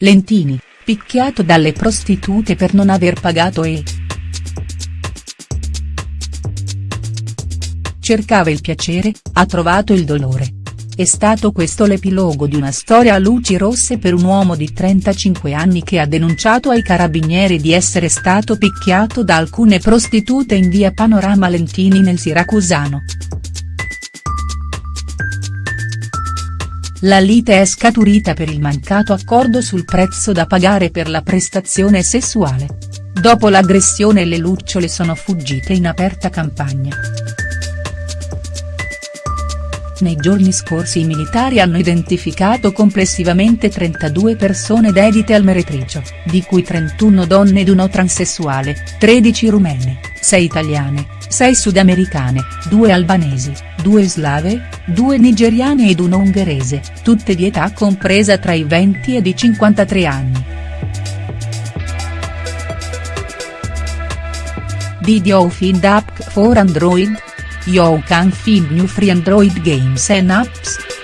Lentini, picchiato dalle prostitute per non aver pagato e. Cercava il piacere, ha trovato il dolore. È stato questo l'epilogo di una storia a luci rosse per un uomo di 35 anni che ha denunciato ai carabinieri di essere stato picchiato da alcune prostitute in via Panorama Lentini nel Siracusano. La lite è scaturita per il mancato accordo sul prezzo da pagare per la prestazione sessuale. Dopo l'aggressione le lucciole sono fuggite in aperta campagna. Nei giorni scorsi i militari hanno identificato complessivamente 32 persone dedite al meretricio, di cui 31 donne ed uno transessuale, 13 rumene, 6 italiane, 6 sudamericane, 2 albanesi, 2 slave, 2 nigeriane ed uno ungherese, tutte di età compresa tra i 20 ed i 53 anni. Did you find app for Android? You can find new free Android games and apps.